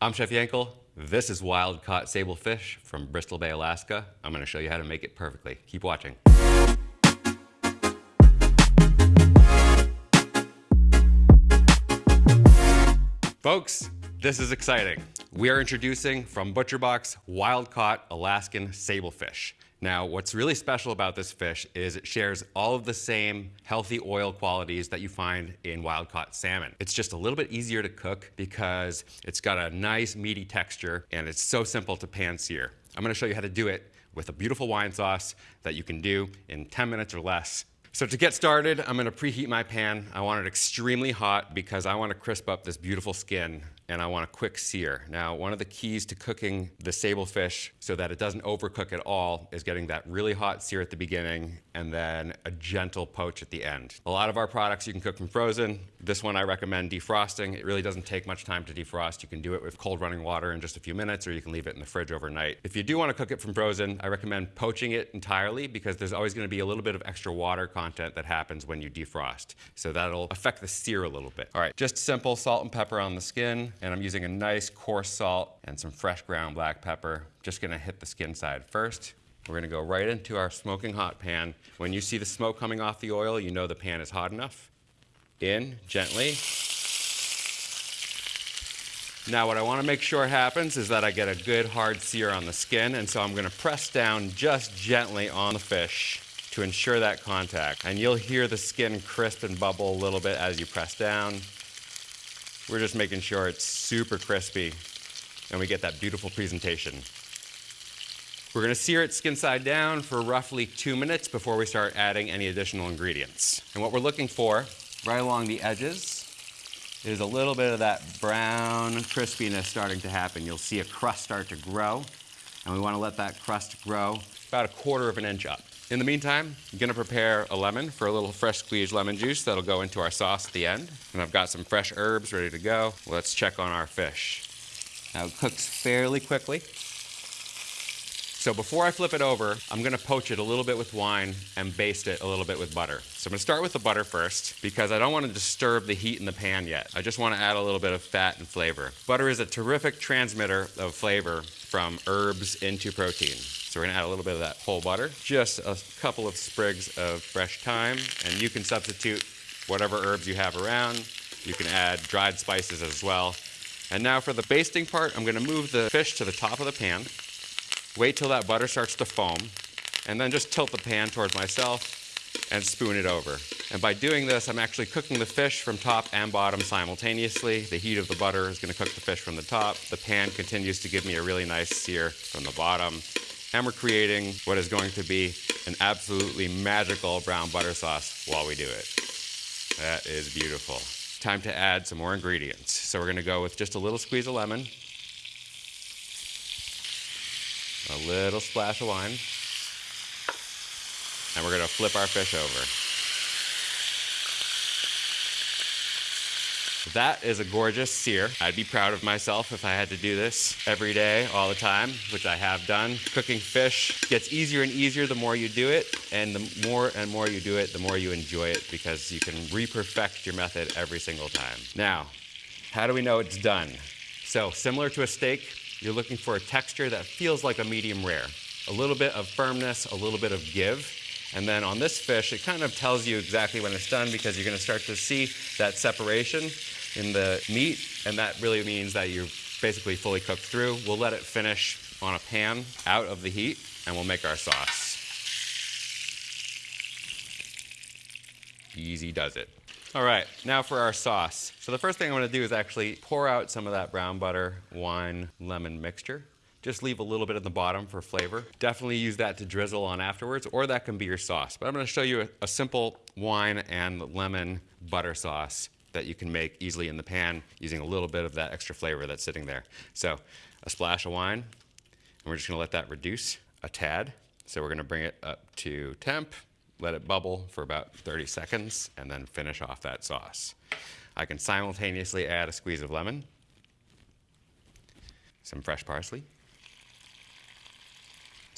I'm Chef Yankel. This is wild caught sable fish from Bristol Bay, Alaska. I'm gonna show you how to make it perfectly. Keep watching. Folks, this is exciting. We are introducing from ButcherBox wild caught Alaskan sablefish. Now, what's really special about this fish is it shares all of the same healthy oil qualities that you find in wild caught salmon. It's just a little bit easier to cook because it's got a nice meaty texture and it's so simple to pan sear. I'm gonna show you how to do it with a beautiful wine sauce that you can do in 10 minutes or less so to get started, I'm gonna preheat my pan. I want it extremely hot because I wanna crisp up this beautiful skin and I want a quick sear. Now, one of the keys to cooking the sable fish so that it doesn't overcook at all is getting that really hot sear at the beginning and then a gentle poach at the end. A lot of our products you can cook from frozen. This one I recommend defrosting. It really doesn't take much time to defrost. You can do it with cold running water in just a few minutes or you can leave it in the fridge overnight. If you do want to cook it from frozen, I recommend poaching it entirely because there's always going to be a little bit of extra water content that happens when you defrost. So that'll affect the sear a little bit. All right, just simple salt and pepper on the skin and I'm using a nice coarse salt and some fresh ground black pepper. Just gonna hit the skin side first. We're gonna go right into our smoking hot pan. When you see the smoke coming off the oil, you know the pan is hot enough. In, gently. Now what I wanna make sure happens is that I get a good hard sear on the skin, and so I'm gonna press down just gently on the fish to ensure that contact. And you'll hear the skin crisp and bubble a little bit as you press down. We're just making sure it's super crispy and we get that beautiful presentation. We're gonna sear it skin side down for roughly two minutes before we start adding any additional ingredients. And what we're looking for, right along the edges, is a little bit of that brown crispiness starting to happen. You'll see a crust start to grow, and we wanna let that crust grow about a quarter of an inch up. In the meantime, I'm gonna prepare a lemon for a little fresh squeezed lemon juice that'll go into our sauce at the end. And I've got some fresh herbs ready to go. Let's check on our fish. Now it cooks fairly quickly. So before I flip it over, I'm gonna poach it a little bit with wine and baste it a little bit with butter. So I'm gonna start with the butter first because I don't wanna disturb the heat in the pan yet. I just wanna add a little bit of fat and flavor. Butter is a terrific transmitter of flavor from herbs into protein. So we're gonna add a little bit of that whole butter, just a couple of sprigs of fresh thyme, and you can substitute whatever herbs you have around. You can add dried spices as well. And now for the basting part, I'm gonna move the fish to the top of the pan, wait till that butter starts to foam, and then just tilt the pan towards myself and spoon it over. And by doing this, I'm actually cooking the fish from top and bottom simultaneously. The heat of the butter is gonna cook the fish from the top. The pan continues to give me a really nice sear from the bottom and we're creating what is going to be an absolutely magical brown butter sauce while we do it. That is beautiful. Time to add some more ingredients. So we're gonna go with just a little squeeze of lemon, a little splash of wine, and we're gonna flip our fish over. That is a gorgeous sear. I'd be proud of myself if I had to do this every day, all the time, which I have done. Cooking fish gets easier and easier the more you do it, and the more and more you do it, the more you enjoy it because you can re-perfect your method every single time. Now, how do we know it's done? So similar to a steak, you're looking for a texture that feels like a medium rare. A little bit of firmness, a little bit of give, and then on this fish, it kind of tells you exactly when it's done because you're going to start to see that separation in the meat, and that really means that you're basically fully cooked through. We'll let it finish on a pan out of the heat, and we'll make our sauce. Easy does it. All right, now for our sauce. So the first thing I'm gonna do is actually pour out some of that brown butter, wine, lemon mixture. Just leave a little bit at the bottom for flavor. Definitely use that to drizzle on afterwards, or that can be your sauce. But I'm gonna show you a, a simple wine and lemon butter sauce that you can make easily in the pan using a little bit of that extra flavor that's sitting there. So a splash of wine, and we're just gonna let that reduce a tad. So we're gonna bring it up to temp, let it bubble for about 30 seconds, and then finish off that sauce. I can simultaneously add a squeeze of lemon, some fresh parsley,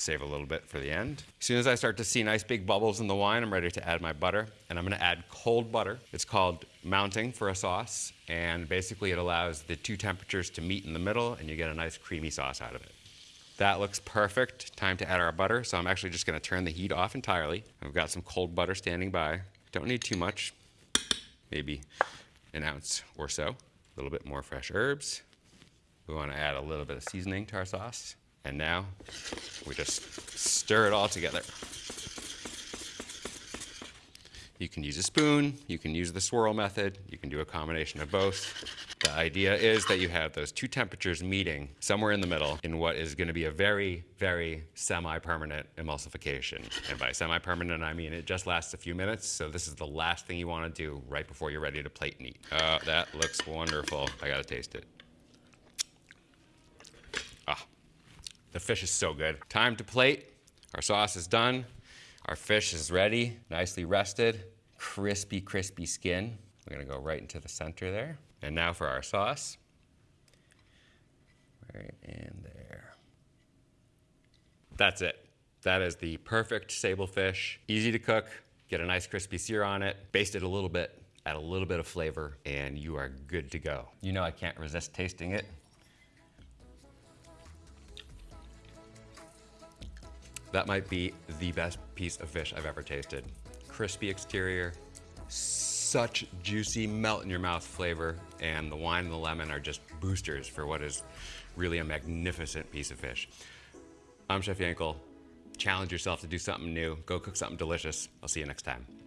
Save a little bit for the end. As soon as I start to see nice big bubbles in the wine, I'm ready to add my butter. And I'm gonna add cold butter. It's called mounting for a sauce. And basically it allows the two temperatures to meet in the middle and you get a nice creamy sauce out of it. That looks perfect. Time to add our butter. So I'm actually just gonna turn the heat off entirely. I've got some cold butter standing by. Don't need too much, maybe an ounce or so. A little bit more fresh herbs. We wanna add a little bit of seasoning to our sauce. And now we just stir it all together. You can use a spoon, you can use the swirl method, you can do a combination of both. The idea is that you have those two temperatures meeting somewhere in the middle in what is going to be a very, very semi-permanent emulsification. And by semi-permanent, I mean it just lasts a few minutes, so this is the last thing you want to do right before you're ready to plate and eat. Oh, that looks wonderful. I gotta taste it. Ah, the fish is so good. Time to plate. Our sauce is done. Our fish is ready, nicely rested, crispy, crispy skin. We're gonna go right into the center there. And now for our sauce. Right in there. That's it. That is the perfect sable fish. Easy to cook, get a nice crispy sear on it, baste it a little bit, add a little bit of flavor, and you are good to go. You know I can't resist tasting it. That might be the best piece of fish I've ever tasted. Crispy exterior, such juicy melt in your mouth flavor, and the wine and the lemon are just boosters for what is really a magnificent piece of fish. I'm Chef Yankel. Challenge yourself to do something new. Go cook something delicious. I'll see you next time.